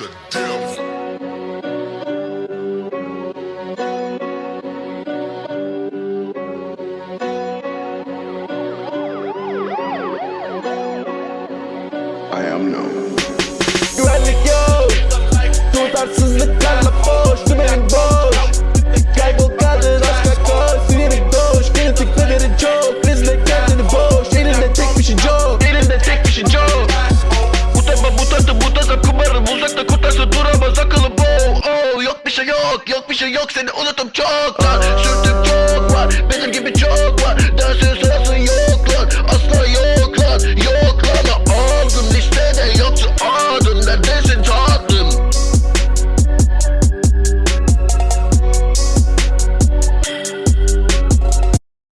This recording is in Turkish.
the Tutarsızlıklarla boş. Dümenin boş. Kaybol kaldın aşka koş. Sinirin doş Kritiklerin çok. Rezile kendini boş. Elinde tek bir şey yok. Elinde tek bir şey yok Yok yok bir şey yok Seni unutup çoktan Sürdüm çok